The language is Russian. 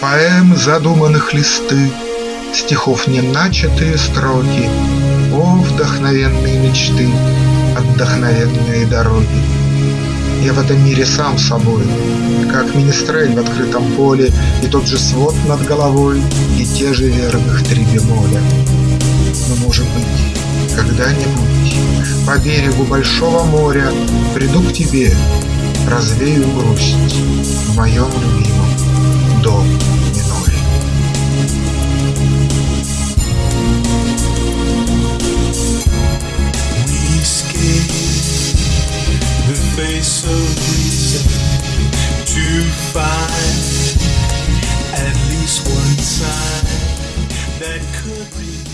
Поэм задуманных листы, Стихов не начатые строки, О, вдохновенные мечты, Отдохновенные дороги. Я в этом мире сам собой, Как министрель в открытом поле, И тот же свод над головой, И те же верных три бемоля. Но, может быть, когда-нибудь По берегу большого моря Приду к тебе, развею грусть В моем любимом доме. space of reason to find at least one sign that could be.